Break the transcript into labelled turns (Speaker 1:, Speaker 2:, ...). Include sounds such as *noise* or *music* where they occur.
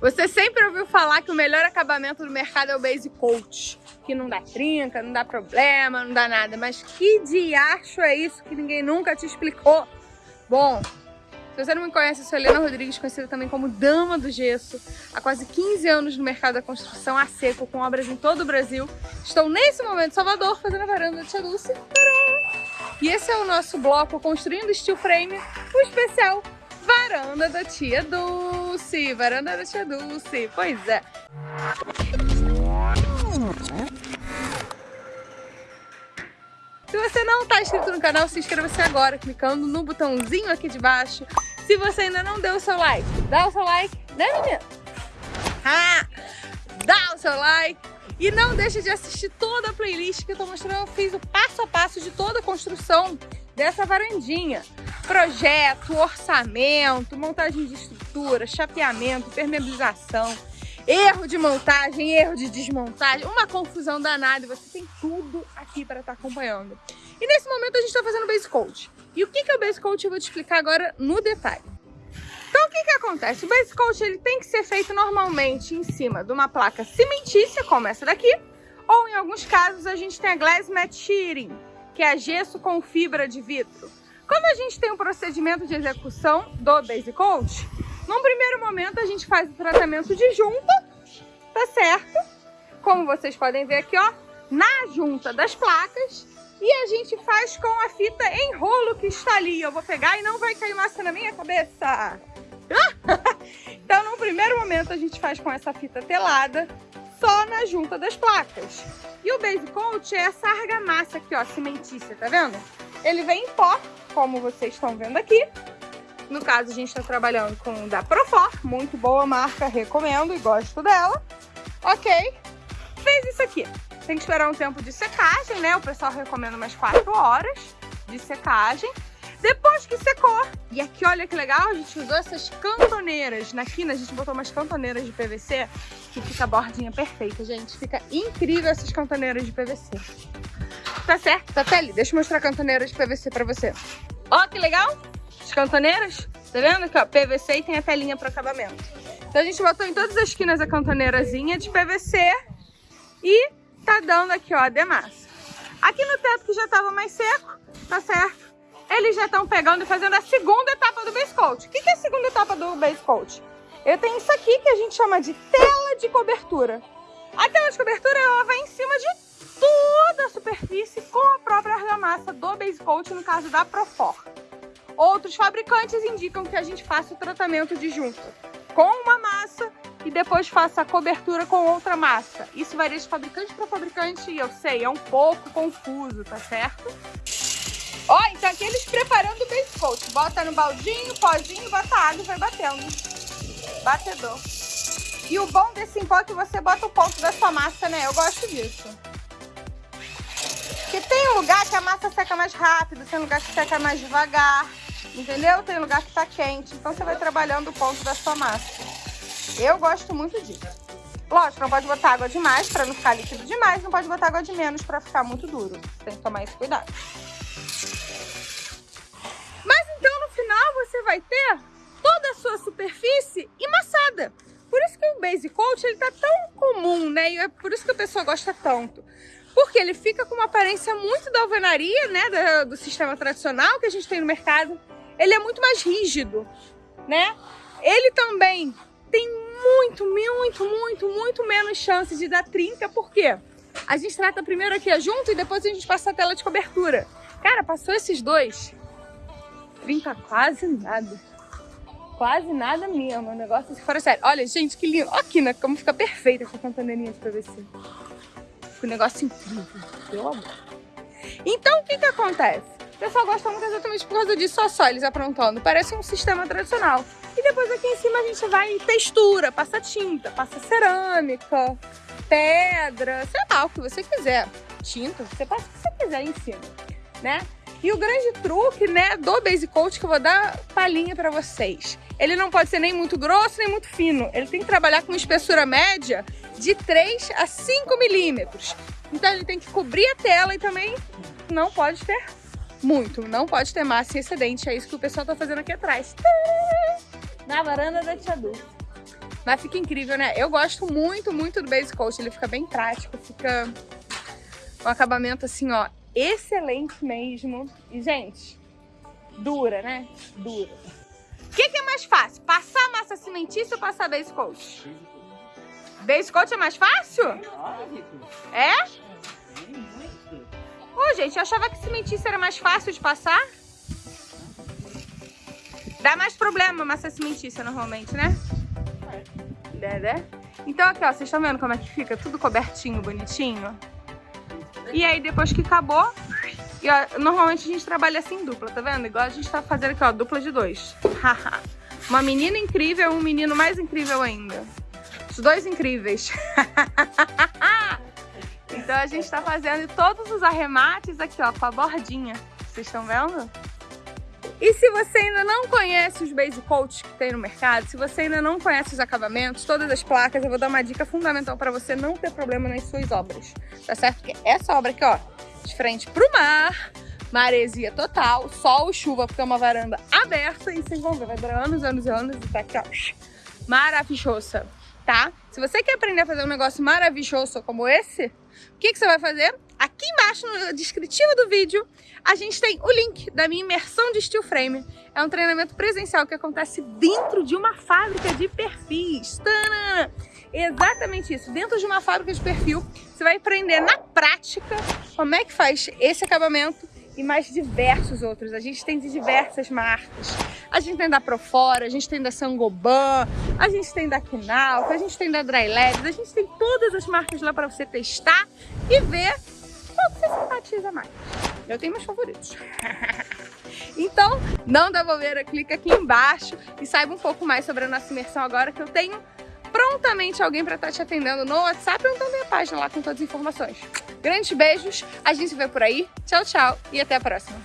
Speaker 1: Você sempre ouviu falar que o melhor acabamento do mercado é o base coat, que não dá trinca, não dá problema, não dá nada. Mas que diacho é isso que ninguém nunca te explicou? Bom, se você não me conhece, eu sou Helena Rodrigues, conhecida também como Dama do Gesso. Há quase 15 anos no mercado da construção a seco, com obras em todo o Brasil. Estou nesse momento em Salvador, fazendo a varanda de Tia Dulce. E esse é o nosso bloco Construindo Steel Frame, o especial Varanda da Tia Dulce. Varanda da Tia Dulce, pois é. Se você não está inscrito no canal, se inscreva-se agora, clicando no botãozinho aqui de baixo. Se você ainda não deu o seu like, dá o seu like, né menina? Ah, dá o seu like. E não deixe de assistir toda a playlist que eu estou mostrando. Eu fiz o passo a passo de toda a construção dessa varandinha projeto, orçamento, montagem de estrutura, chapeamento, permeabilização, erro de montagem, erro de desmontagem, uma confusão danada e você tem tudo aqui para estar tá acompanhando. E nesse momento a gente está fazendo base coat. E o que é o base coat eu vou te explicar agora no detalhe. Então o que que acontece? O base coat ele tem que ser feito normalmente em cima de uma placa cimentícia, como essa daqui, ou em alguns casos a gente tem a glass mat shearing, que é gesso com fibra de vidro. Quando a gente tem um procedimento de execução do Base Coat, num primeiro momento a gente faz o tratamento de junta, tá certo? Como vocês podem ver aqui, ó, na junta das placas. E a gente faz com a fita em rolo que está ali. Eu vou pegar e não vai cair massa na minha cabeça. *laughs* então, num primeiro momento, a gente faz com essa fita telada, só na junta das placas. E o Base Coat é essa argamassa aqui, ó, cimentícia, tá vendo? Ele vem em pó, como vocês estão vendo aqui. No caso, a gente está trabalhando com da Profor, muito boa marca, recomendo e gosto dela. Ok, fez isso aqui. Tem que esperar um tempo de secagem, né? O pessoal recomenda umas 4 horas de secagem. Depois que secou, e aqui olha que legal, a gente usou essas cantoneiras. Na quina a gente botou umas cantoneiras de PVC que fica a bordinha perfeita, gente. Fica incrível essas cantoneiras de PVC. Tá certo? Tá. Deixa eu mostrar a cantoneira de PVC pra você. Ó, que legal! As cantoneiras. Tá vendo aqui, ó? PVC e tem a telinha para acabamento. Então a gente botou em todas as esquinas a cantoneirazinha de PVC e tá dando aqui, ó, a demassa. Aqui no teto que já tava mais seco, tá certo? Eles já estão pegando e fazendo a segunda etapa do base coat. O que, que é a segunda etapa do base coat? Eu tenho isso aqui que a gente chama de tela de cobertura. A tela de cobertura, ela vai em cima de toda a superfície com a própria argamassa do base coat, no caso da Profor. Outros fabricantes indicam que a gente faça o tratamento de junta com uma massa e depois faça a cobertura com outra massa. Isso varia de fabricante para fabricante e eu sei, é um pouco confuso, tá certo? Ó, então aqui eles preparando o base coat. Bota no baldinho, pozinho, bota água e vai batendo. Batedor. E o bom desse pó é que você bota o ponto da sua massa, né? Eu gosto disso. Porque tem lugar que a massa seca mais rápido, tem lugar que seca mais devagar, entendeu? Tem lugar que tá quente, então você vai trabalhando o ponto da sua massa. Eu gosto muito disso. Lógico, não pode botar água demais para não ficar líquido demais, não pode botar água de menos para ficar muito duro. Tem que tomar esse cuidado. Mas então no final você vai ter toda a sua superfície emassada. Por isso que o Base Coat ele tá tão comum, né? E é por isso que a pessoa gosta tanto porque ele fica com uma aparência muito da alvenaria, né, do, do, sistema tradicional que a gente tem no mercado. Ele é muito mais rígido, né? Ele também tem muito, muito, muito, muito menos chance de dar trinca, por quê? A gente trata primeiro aqui junto e depois a gente passa a tela de cobertura. Cara, passou esses dois, trinca quase nada. Quase nada mesmo, o negócio assim fora sério. Olha, gente, que lindo. Olha aqui, né, como fica perfeita essa cantoneirinha de PVC. Fica um negócio incrível, pelo amor. Então, o que que acontece? O pessoal gosta muito exatamente por causa disso, só só eles aprontando. Parece um sistema tradicional. E depois aqui em cima a gente vai em textura, passa tinta, passa cerâmica, pedra, sei lá, o que você quiser. Tinta, você passa o que você quiser em cima, né? E o grande truque, né, do Base Coat que eu vou dar palhinha pra vocês. Ele não pode ser nem muito grosso, nem muito fino. Ele tem que trabalhar com uma espessura média de 3 a 5 milímetros. Então ele tem que cobrir a tela e também não pode ter muito. Não pode ter massa excedente. É isso que o pessoal tá fazendo aqui atrás. *laughs* Na varanda da Tia Du. Mas fica incrível, né? Eu gosto muito, muito do Base Coat. Ele fica bem prático, fica um acabamento assim, ó, excelente mesmo. E, gente, dura, né? Dura. O que, que, é mais fácil? Passar massa cimentícia ou passar base coat? Base coat é mais fácil? É? Ô, oh, gente, eu achava que cimentícia era mais fácil de passar. Dá mais problema massa cimentícia normalmente, né? É, né? Então aqui, ó, vocês estão vendo como é que fica? Tudo cobertinho, bonitinho. E aí depois que acabou, e, ó, normalmente a gente trabalha assim dupla, tá vendo? Igual a gente tá fazendo aqui, ó, dupla de dois. *laughs* Uma menina incrível e um menino mais incrível ainda. Os dois incríveis. *laughs* então a gente tá fazendo todos os arremates aqui, ó, com a bordinha. Vocês estão vendo? E se você ainda não conhece os base coats que tem no mercado, se você ainda não conhece os acabamentos, todas as placas, eu vou dar uma dica fundamental para você não ter problema nas suas obras, tá certo? Porque essa obra aqui, ó, de frente pro mar, maresia total, sol chuva, porque é uma varanda aberta e vocês vão vai durar anos, anos e anos e tá aqui, ó, maravilhosa, tá? Se você quer aprender a fazer um negócio maravilhoso como esse, o que, que você vai fazer? Aqui embaixo, no descritivo do vídeo, a gente tem o link da minha imersão de steel frame. É um treinamento presencial que acontece dentro de uma fábrica de perfis. Tana! Exatamente isso. Dentro de uma fábrica de perfil, você vai aprender na prática como é que faz esse acabamento e mais diversos outros. A gente tem de diversas marcas. A gente tem da Profora, a gente tem da Sangoban, a gente tem da Kinalco, a gente tem da Dry Labs, a gente tem todas as marcas lá para você testar e ver qual que você simpatiza mais. Eu tenho meus favoritos. *laughs* então, não dá bobeira, clica aqui embaixo e saiba um pouco mais sobre a nossa imersão agora que eu tenho prontamente alguém para estar tá te atendendo no WhatsApp ou então tem a página lá com todas as informações. Grandes beijos, a gente se vê por aí. Tchau, tchau e até a próxima.